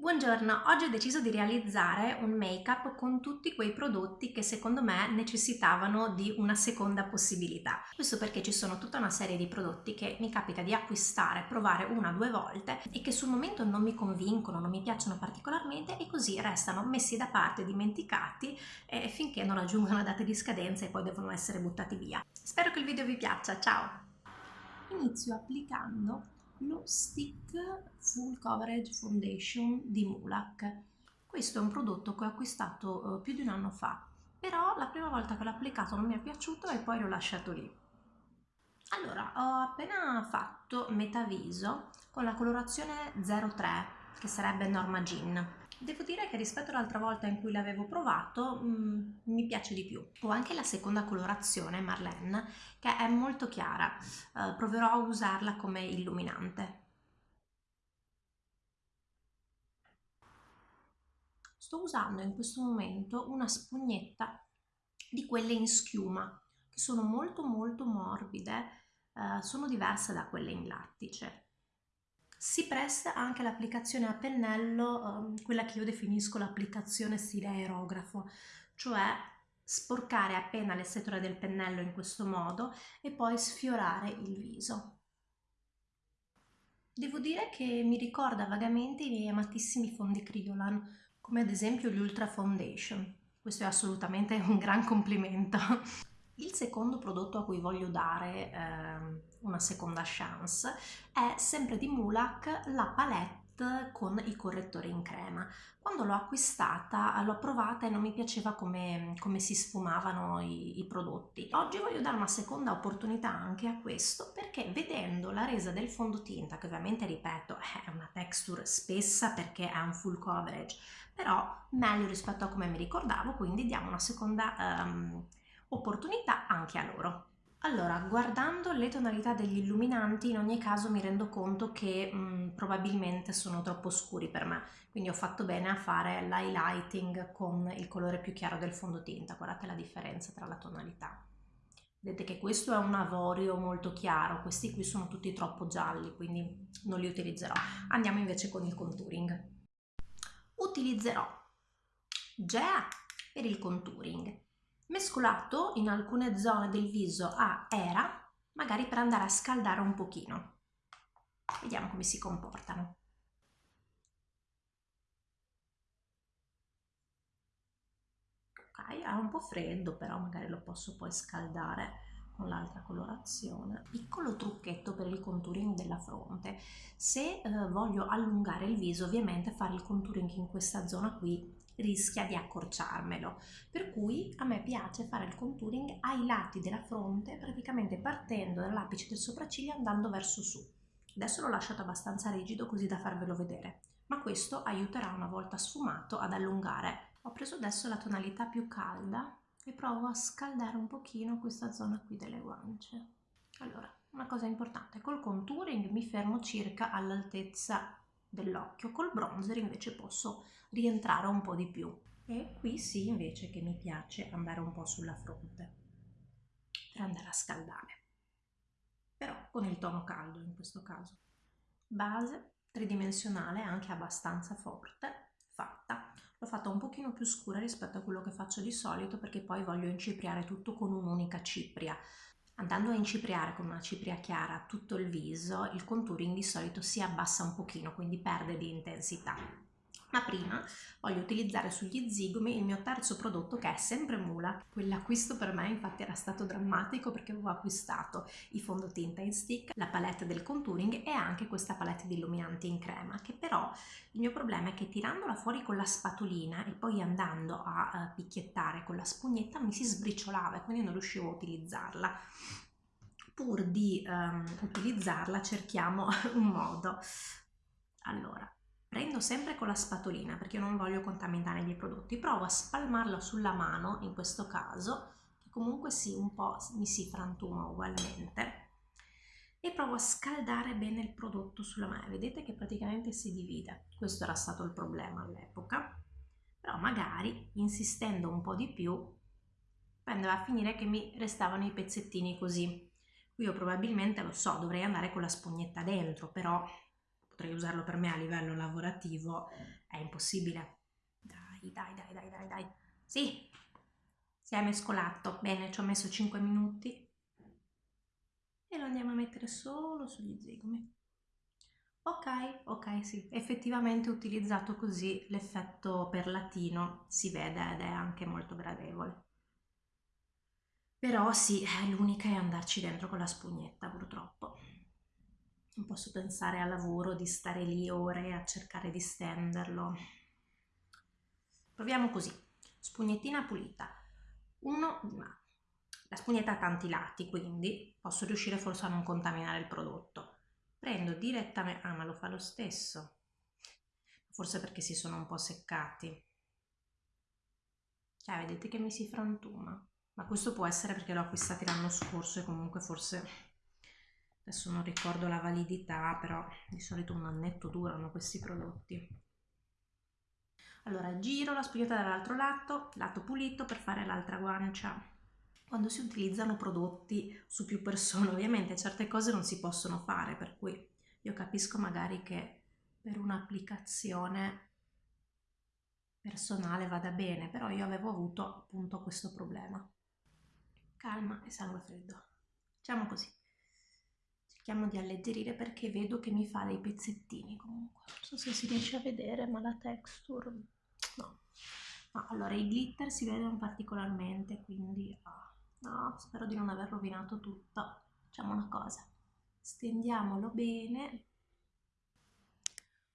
Buongiorno, oggi ho deciso di realizzare un make-up con tutti quei prodotti che secondo me necessitavano di una seconda possibilità. Questo perché ci sono tutta una serie di prodotti che mi capita di acquistare, provare una o due volte e che sul momento non mi convincono, non mi piacciono particolarmente e così restano messi da parte, dimenticati eh, finché non raggiungono la data di scadenza e poi devono essere buttati via. Spero che il video vi piaccia, ciao! Inizio applicando lo Stick Full Coverage Foundation di Mulak. Questo è un prodotto che ho acquistato eh, più di un anno fa, però la prima volta che l'ho applicato non mi è piaciuto e poi l'ho lasciato lì. Allora, ho appena fatto metà viso con la colorazione 03, che sarebbe Norma Jean. Devo dire che rispetto all'altra volta in cui l'avevo provato mh, mm, mi piace di più. Ho anche la seconda colorazione, Marlene, che è molto chiara. Uh, proverò a usarla come illuminante. Sto usando in questo momento una spugnetta di quelle in schiuma, che sono molto molto morbide, uh, sono diverse da quelle in lattice si presta anche l'applicazione a pennello, um, quella che io definisco l'applicazione stile aerografo, cioè sporcare appena le setole del pennello in questo modo e poi sfiorare il viso. Devo dire che mi ricorda vagamente i miei amatissimi fondi Kryolan, come ad esempio gli Ultra Foundation. Questo è assolutamente un gran complimento. Il secondo prodotto a cui voglio dare eh, una seconda chance è sempre di Mulak la palette con i correttori in crema. Quando l'ho acquistata l'ho provata e non mi piaceva come, come si sfumavano i, i, prodotti. Oggi voglio dare una seconda opportunità anche a questo perché vedendo la resa del fondotinta, che ovviamente ripeto è una texture spessa perché è un full coverage, però meglio rispetto a come mi ricordavo, quindi diamo una seconda um, opportunità anche a loro. Allora, guardando le tonalità degli illuminanti, in ogni caso mi rendo conto che mh, mm, probabilmente sono troppo scuri per me, quindi ho fatto bene a fare l'highlighting con il colore più chiaro del fondotinta, guardate la differenza tra la tonalità. Vedete che questo è un avorio molto chiaro, questi qui sono tutti troppo gialli, quindi non li utilizzerò. Andiamo invece con il contouring. Utilizzerò GEA per il contouring mescolato in alcune zone del viso a era, magari per andare a scaldare un pochino. Vediamo come si comportano. Ok, ha un po' freddo, però magari lo posso poi scaldare con l'altra colorazione. Piccolo trucchetto per il contouring della fronte. Se eh, voglio allungare il viso, ovviamente fare il contouring in questa zona qui rischia di accorciarmelo. Per cui a me piace fare il contouring ai lati della fronte, praticamente partendo dall'apice del sopracciglio andando verso su. Adesso l'ho lasciato abbastanza rigido così da farvelo vedere, ma questo aiuterà una volta sfumato ad allungare. Ho preso adesso la tonalità più calda e provo a scaldare un pochino questa zona qui delle guance. Allora, una cosa importante, col contouring mi fermo circa all'altezza dell'occhio, col bronzer invece posso rientrare un po' di più. E qui sì invece che mi piace andare un po' sulla fronte per andare a scaldare. Però con il tono caldo in questo caso. Base tridimensionale anche abbastanza forte fatta. L'ho fatta un pochino più scura rispetto a quello che faccio di solito perché poi voglio incipriare tutto con un'unica cipria Andando a incipriare con una cipria chiara tutto il viso, il contouring di solito si abbassa un pochino, quindi perde di intensità ma prima voglio utilizzare sugli zigomi il mio terzo prodotto che è sempre Mula. Quell'acquisto per me infatti era stato drammatico perché avevo acquistato i fondotinta in stick, la palette del contouring e anche questa palette di illuminanti in crema che però il mio problema è che tirandola fuori con la spatolina e poi andando a uh, picchiettare con la spugnetta mi si sbriciolava e quindi non riuscivo a utilizzarla pur di um, utilizzarla cerchiamo un modo allora prendo sempre con la spatolina perché io non voglio contaminare i miei prodotti, provo a spalmarlo sulla mano in questo caso, che comunque sì, un po' mi si frantuma ugualmente, e provo a scaldare bene il prodotto sulla mano, vedete che praticamente si divide, questo era stato il problema all'epoca, però magari insistendo un po' di più andava a finire che mi restavano i pezzettini così, qui io probabilmente lo so, dovrei andare con la spugnetta dentro, però potrei usarlo per me a livello lavorativo, è impossibile. Dai, dai, dai, dai, dai, dai. Sì, si è mescolato. Bene, ci ho messo 5 minuti. E lo andiamo a mettere solo sugli zigomi. Ok, ok, sì, effettivamente utilizzato così l'effetto perlatino si vede ed è anche molto gradevole. Però sì, l'unica è andarci dentro con la spugnetta purtroppo. Posso pensare al lavoro di stare lì ore a cercare di stenderlo. Proviamo così. Spugnettina pulita. Uno, la spugnetta ha tanti lati, quindi posso riuscire forse a non contaminare il prodotto. Prendo direttamente... Ah, ma lo fa lo stesso. Forse perché si sono un po' seccati. Cioè, vedete che mi si frantuma ma questo può essere perché l'ho acquistato l'anno scorso e comunque forse adesso non ricordo la validità però di solito un annetto durano questi prodotti allora giro la spugnetta dall'altro lato lato pulito per fare l'altra guancia quando si utilizzano prodotti su più persone ovviamente certe cose non si possono fare per cui io capisco magari che per un'applicazione personale vada bene però io avevo avuto appunto questo problema calma e sangue freddo. Facciamo così. Cerchiamo di alleggerire perché vedo che mi fa dei pezzettini comunque. Non so se si riesce a vedere, ma la texture... No. no allora, i glitter si vedono particolarmente, quindi... Oh, no, spero di non aver rovinato tutto. Facciamo una cosa. Stendiamolo bene.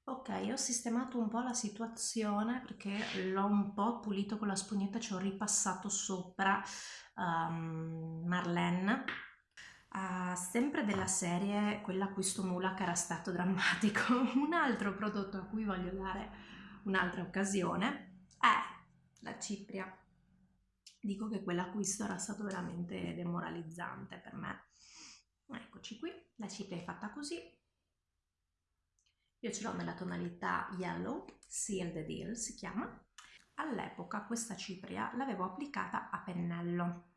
Ok, ho sistemato un po' la situazione perché l'ho un po' pulito con la spugnetta, ci ho ripassato sopra um, Marlene, uh, sempre della serie quella acquisto mula che era stato drammatico. Un altro prodotto a cui voglio dare un'altra occasione è la cipria. Dico che quell'acquisto era stato veramente demoralizzante per me. Eccoci qui, la cipria è fatta così. Io ce l'ho nella tonalità Yellow, Seal the Deal si chiama, All'epoca questa cipria l'avevo applicata a pennello,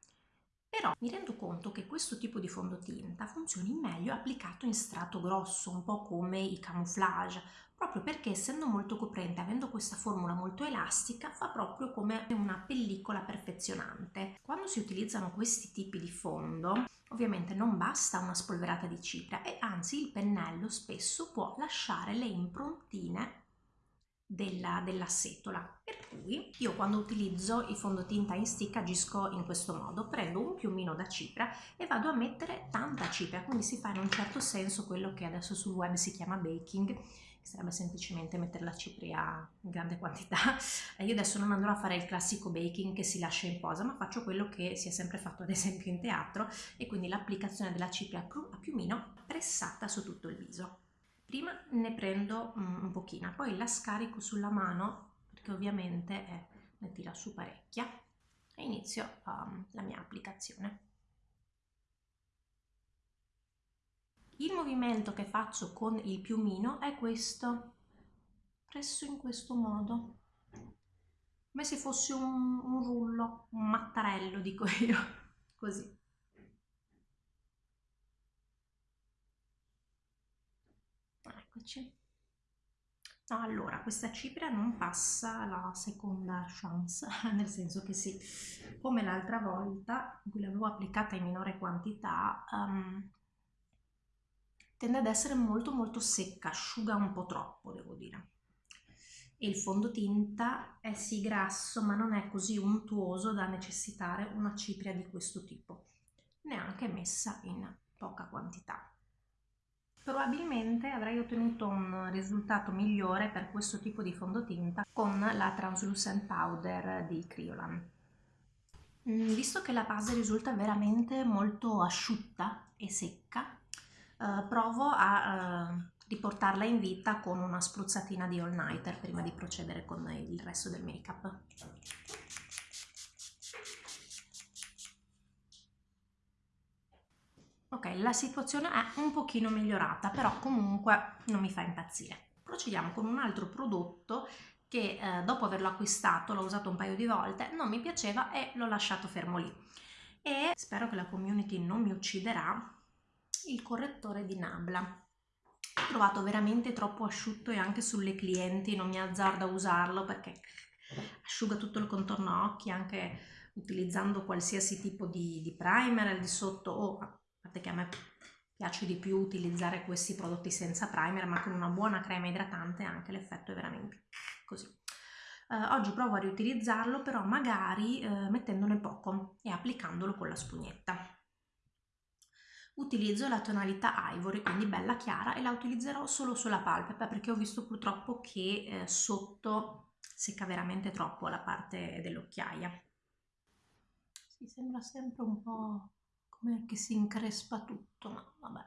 però mi rendo conto che questo tipo di fondotinta funzioni meglio applicato in strato grosso, un po' come i camouflage, proprio perché essendo molto coprente, avendo questa formula molto elastica, fa proprio come una pellicola perfezionante. Quando si utilizzano questi tipi di fondo, ovviamente non basta una spolverata di cipria e anzi il pennello spesso può lasciare le improntine della, della setola. Per cui io quando utilizzo il fondotinta in stick agisco in questo modo. Prendo un piumino da cipria e vado a mettere tanta cipria quindi si fa in un certo senso quello che adesso sul web si chiama baking che sarebbe semplicemente mettere la cipria in grande quantità. Io adesso non andrò a fare il classico baking che si lascia in posa ma faccio quello che si è sempre fatto ad esempio in teatro e quindi l'applicazione della cipria a piumino pressata su tutto il viso Prima ne prendo mm, un pochino, poi la scarico sulla mano perché ovviamente eh, ne tira su parecchia e inizio um, la mia applicazione. Il movimento che faccio con il piumino è questo, presso in questo modo, come se fosse un, un rullo, un mattarello dico io, così. No, allora questa cipria non passa la seconda chance nel senso che sì come l'altra volta in cui l'avevo applicata in minore quantità um, tende ad essere molto molto secca asciuga un po' troppo devo dire. E il fondotinta è sì grasso ma non è così untuoso da necessitare una cipria di questo tipo neanche messa in poca quantità probabilmente avrei ottenuto un risultato migliore per questo tipo di fondotinta con la Translucent Powder di Kryolan. Mm, visto che la base risulta veramente molto asciutta e secca, eh, provo a eh, riportarla in vita con una spruzzatina di All Nighter prima di procedere con il resto del make-up. Ok, la situazione è un pochino migliorata, però comunque non mi fa impazzire. Procediamo con un altro prodotto che eh, dopo averlo acquistato, l'ho usato un paio di volte, non mi piaceva e l'ho lasciato fermo lì. E spero che la community non mi ucciderà, il correttore di Nabla. Ho trovato veramente troppo asciutto e anche sulle clienti non mi azzardo a usarlo perché asciuga tutto il contorno occhi anche utilizzando qualsiasi tipo di, di primer al di sotto o parte che a me piace di più utilizzare questi prodotti senza primer ma con una buona crema idratante anche l'effetto è veramente così. Eh, oggi provo a riutilizzarlo però magari eh, mettendone poco e applicandolo con la spugnetta. Utilizzo la tonalità ivory quindi bella chiara e la utilizzerò solo sulla palpebra perché ho visto purtroppo che eh, sotto secca veramente troppo la parte dell'occhiaia. Si sembra sempre un po' come che si increspa tutto, ma vabbè.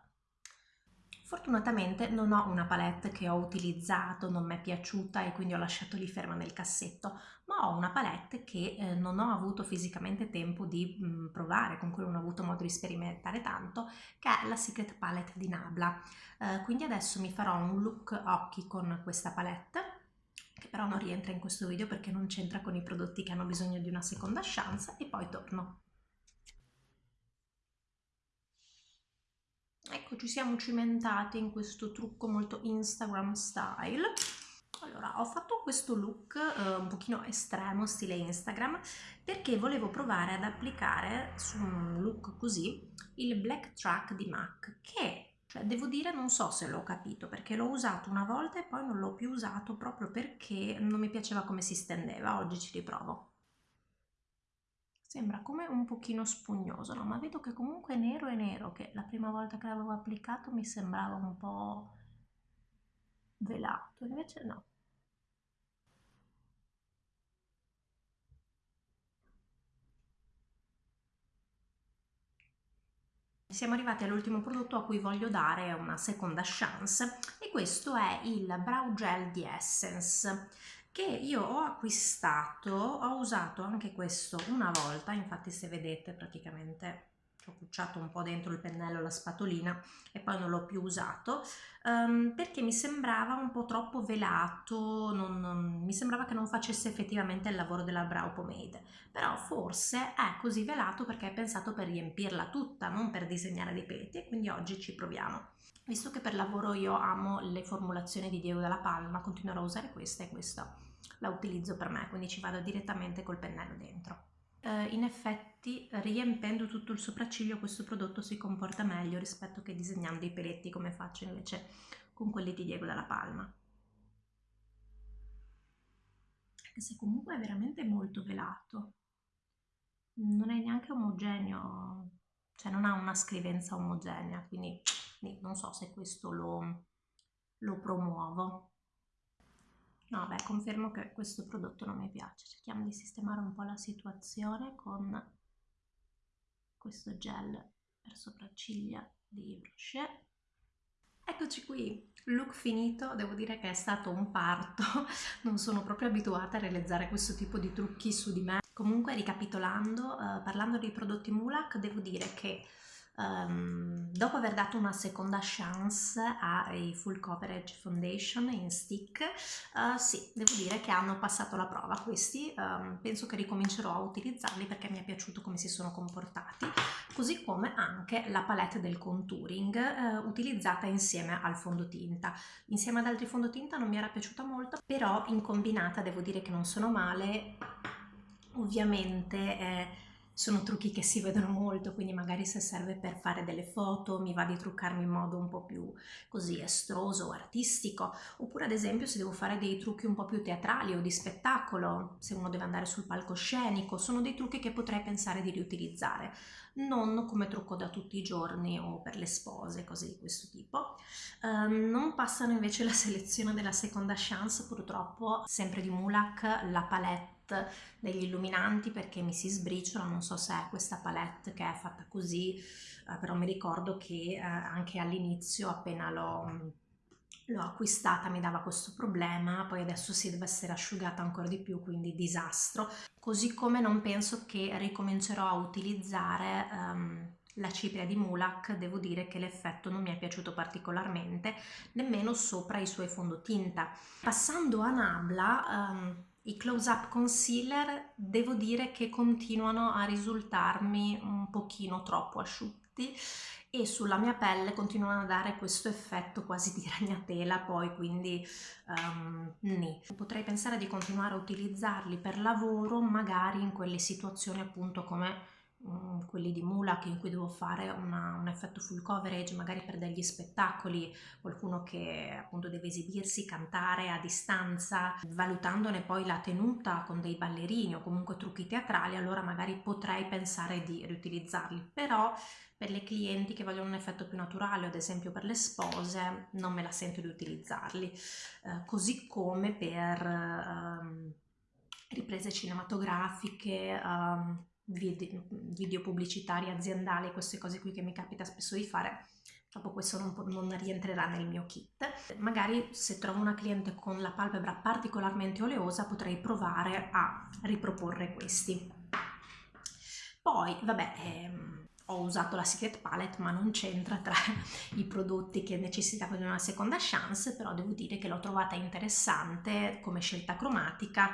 Fortunatamente non ho una palette che ho utilizzato, non mi è piaciuta e quindi ho lasciato lì ferma nel cassetto, ma ho una palette che eh, non ho avuto fisicamente tempo di mh, mm, provare, con cui non ho avuto modo di sperimentare tanto, che è la Secret Palette di Nabla. Eh, quindi adesso mi farò un look occhi con questa palette, che però non rientra in questo video perché non c'entra con i prodotti che hanno bisogno di una seconda chance e poi torno. Ecco ci siamo cimentati in questo trucco molto Instagram style. Allora ho fatto questo look eh, un pochino estremo stile Instagram perché volevo provare ad applicare su un look così il black track di MAC che cioè, devo dire non so se l'ho capito perché l'ho usato una volta e poi non l'ho più usato proprio perché non mi piaceva come si stendeva. Oggi ci riprovo sembra come un pochino spugnoso, no? ma vedo che comunque nero è nero, che la prima volta che l'avevo applicato mi sembrava un po' velato, invece no. Siamo arrivati all'ultimo prodotto a cui voglio dare una seconda chance e questo è il Brow Gel di Essence che io ho acquistato, ho usato anche questo una volta, infatti se vedete praticamente ho cucciato un po' dentro il pennello la spatolina e poi non l'ho più usato um, perché mi sembrava un po' troppo velato, non, non, mi sembrava che non facesse effettivamente il lavoro della brow pomade però forse è così velato perché è pensato per riempirla tutta, non per disegnare dei peletti e quindi oggi ci proviamo. Visto che per lavoro io amo le formulazioni di Diego della Palma, continuerò a usare questa e questa la utilizzo per me, quindi ci vado direttamente col pennello dentro. Uh, in effetti riempendo tutto il sopracciglio questo prodotto si comporta meglio rispetto che disegnando dei peletti come faccio invece con quelli di Diego della Palma. Anche se comunque è veramente molto velato. Non è neanche omogeneo, cioè non ha una scrivenza omogenea, quindi non so se questo lo, lo promuovo. Beh, confermo che questo prodotto non mi piace. Cerchiamo di sistemare un po' la situazione con questo gel per sopracciglia di Rocher. Eccoci qui, look finito, devo dire che è stato un parto, non sono proprio abituata a realizzare questo tipo di trucchi su di me. Comunque, ricapitolando, eh, parlando dei prodotti Mulak, devo dire che Um, dopo aver dato una seconda chance ai Full Coverage Foundation in stick, uh, sì, devo dire che hanno passato la prova questi, um, penso che ricomincerò a utilizzarli perché mi è piaciuto come si sono comportati, così come anche la palette del contouring uh, utilizzata insieme al fondotinta. Insieme ad altri fondotinta non mi era piaciuta molto, però in combinata devo dire che non sono male, ovviamente... Eh, sono trucchi che si vedono molto, quindi magari se serve per fare delle foto mi va di truccarmi in modo un po' più così estroso o artistico, oppure ad esempio se devo fare dei trucchi un po' più teatrali o di spettacolo, se uno deve andare sul palcoscenico, sono dei trucchi che potrei pensare di riutilizzare, non come trucco da tutti i giorni o per le spose, cose di questo tipo. Um, non passano invece la selezione della seconda chance, purtroppo, sempre di Mulak, la palette degli illuminanti perché mi si sbriciola, non so se è questa palette che è fatta così, eh, però mi ricordo che eh, anche all'inizio appena l'ho l'ho acquistata mi dava questo problema poi adesso si deve essere asciugata ancora di più quindi disastro. Così come non penso che ricomincerò a utilizzare um, la cipria di Mulak devo dire che l'effetto non mi è piaciuto particolarmente nemmeno sopra i suoi fondotinta. Passando a Nabla um, i close up concealer devo dire che continuano a risultarmi un pochino troppo asciutti satinati e sulla mia pelle continuano a dare questo effetto quasi di ragnatela poi quindi um, nì. Potrei pensare di continuare a utilizzarli per lavoro magari in quelle situazioni appunto come um, quelli di Mulak in cui devo fare una, un effetto full coverage magari per degli spettacoli, qualcuno che appunto deve esibirsi, cantare a distanza, valutandone poi la tenuta con dei ballerini o comunque trucchi teatrali, allora magari potrei pensare di riutilizzarli, però per le clienti che vogliono un effetto più naturale, ad esempio per le spose, non me la sento di utilizzarli, eh, così come per ehm, riprese cinematografiche, ehm, video, video pubblicitari aziendali, queste cose qui che mi capita spesso di fare, dopo questo non, non, rientrerà nel mio kit. Magari se trovo una cliente con la palpebra particolarmente oleosa potrei provare a riproporre questi. Poi, vabbè, ehm, ho usato la Secret Palette ma non c'entra tra i prodotti che necessitavo di una seconda chance, però devo dire che l'ho trovata interessante come scelta cromatica,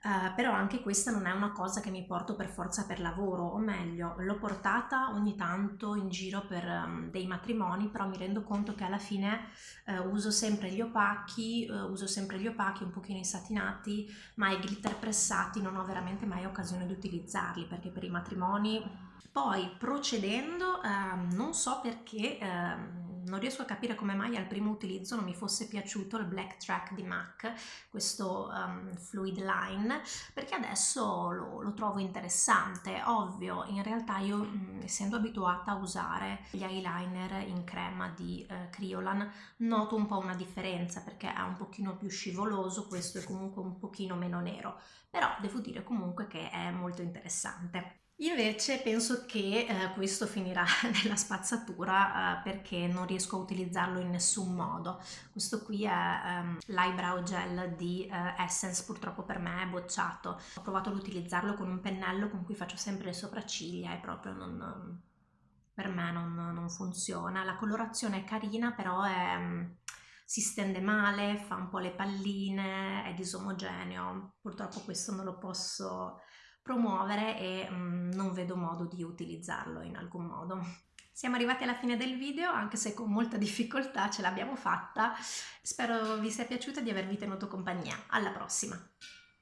Uh, però anche questa non è una cosa che mi porto per forza per lavoro, o meglio, l'ho portata ogni tanto in giro per um, dei matrimoni, però mi rendo conto che alla fine uh, uso sempre gli opachi, uh, uso sempre gli opachi un pochino insatinati, ma i glitter pressati non ho veramente mai occasione di utilizzarli, perché per i matrimoni... Poi procedendo, ehm, non so perché ehm, non riesco a capire come mai al primo utilizzo non mi fosse piaciuto il Black Track di MAC, questo um, fluid line, perché adesso lo, lo, trovo interessante. Ovvio, in realtà io mh, mm, essendo abituata a usare gli eyeliner in crema di eh, Criolan noto un po' una differenza perché è un pochino più scivoloso, questo è comunque un pochino meno nero, però devo dire comunque che è molto interessante. Invece penso che eh, questo finirà nella spazzatura eh, perché non riesco a utilizzarlo in nessun modo. Questo qui è um, l'eyebrow gel di eh, Essence, purtroppo per me è bocciato. Ho provato ad utilizzarlo con un pennello con cui faccio sempre le sopracciglia e proprio non, per me non, non, funziona. La colorazione è carina però è, um, si stende male, fa un po' le palline, è disomogeneo. Purtroppo questo non lo posso promuovere e mh, mm, non vedo modo di utilizzarlo in alcun modo. Siamo arrivati alla fine del video, anche se con molta difficoltà ce l'abbiamo fatta. Spero vi sia piaciuto e di avervi tenuto compagnia. Alla prossima!